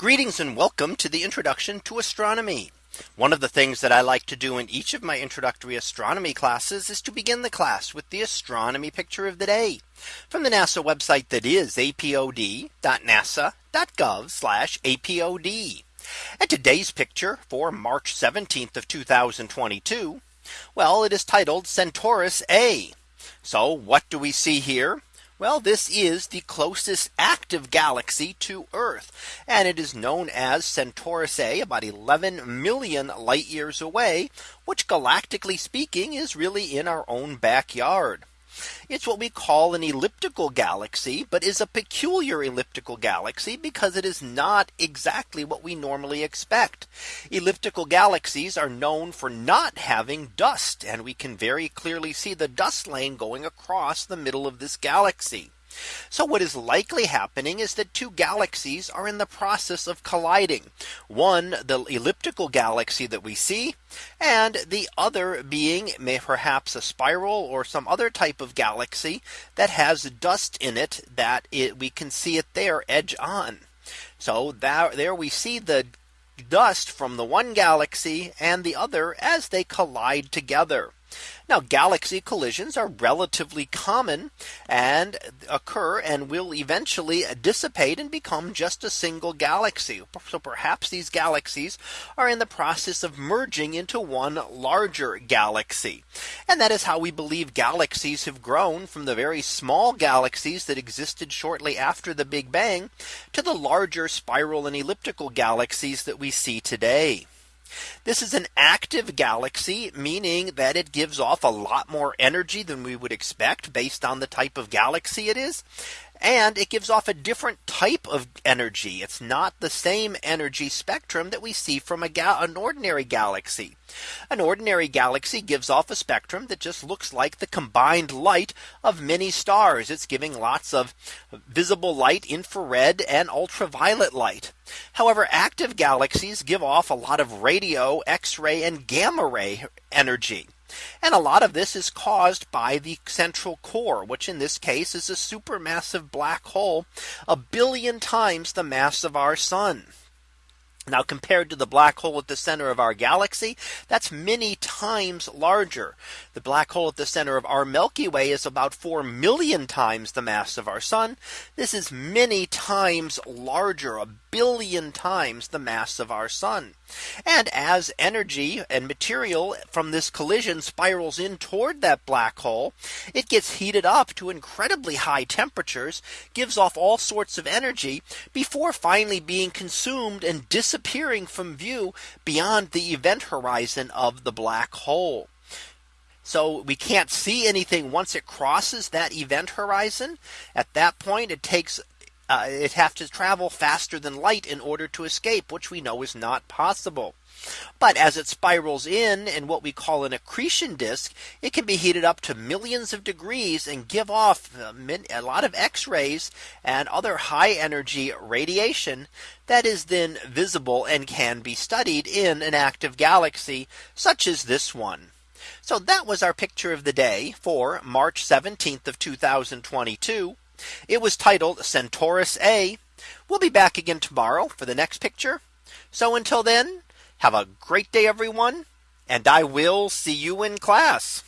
Greetings and welcome to the introduction to astronomy. One of the things that I like to do in each of my introductory astronomy classes is to begin the class with the astronomy picture of the day from the NASA website that is apod.nasa.gov apod. And today's picture for March 17th of 2022. Well, it is titled Centaurus A. So what do we see here? Well, this is the closest active galaxy to Earth. And it is known as Centaurus A about 11 million light years away, which galactically speaking is really in our own backyard. It's what we call an elliptical galaxy, but is a peculiar elliptical galaxy because it is not exactly what we normally expect. Elliptical galaxies are known for not having dust, and we can very clearly see the dust lane going across the middle of this galaxy. So what is likely happening is that two galaxies are in the process of colliding. One the elliptical galaxy that we see and the other being may perhaps a spiral or some other type of galaxy that has dust in it that it, we can see it there edge on. So that, there we see the dust from the one galaxy and the other as they collide together. Now galaxy collisions are relatively common and occur and will eventually dissipate and become just a single galaxy. So perhaps these galaxies are in the process of merging into one larger galaxy. And that is how we believe galaxies have grown from the very small galaxies that existed shortly after the Big Bang to the larger spiral and elliptical galaxies that we see today. This is an active galaxy, meaning that it gives off a lot more energy than we would expect based on the type of galaxy it is and it gives off a different type of energy. It's not the same energy spectrum that we see from a an ordinary galaxy. An ordinary galaxy gives off a spectrum that just looks like the combined light of many stars. It's giving lots of visible light, infrared and ultraviolet light. However, active galaxies give off a lot of radio, X-ray and gamma ray energy. And a lot of this is caused by the central core, which in this case is a supermassive black hole, a billion times the mass of our sun. Now compared to the black hole at the center of our galaxy, that's many times larger. The black hole at the center of our Milky Way is about 4 million times the mass of our sun. This is many times larger, a billion times the mass of our sun. And as energy and material from this collision spirals in toward that black hole, it gets heated up to incredibly high temperatures, gives off all sorts of energy before finally being consumed and disappearing from view beyond the event horizon of the black hole. So we can't see anything once it crosses that event horizon. At that point, it takes uh, it have to travel faster than light in order to escape, which we know is not possible. But as it spirals in in what we call an accretion disk, it can be heated up to millions of degrees and give off uh, a lot of X rays and other high energy radiation that is then visible and can be studied in an active galaxy such as this one. So that was our picture of the day for March 17th of 2022. It was titled Centaurus A. We'll be back again tomorrow for the next picture. So until then, have a great day, everyone. And I will see you in class.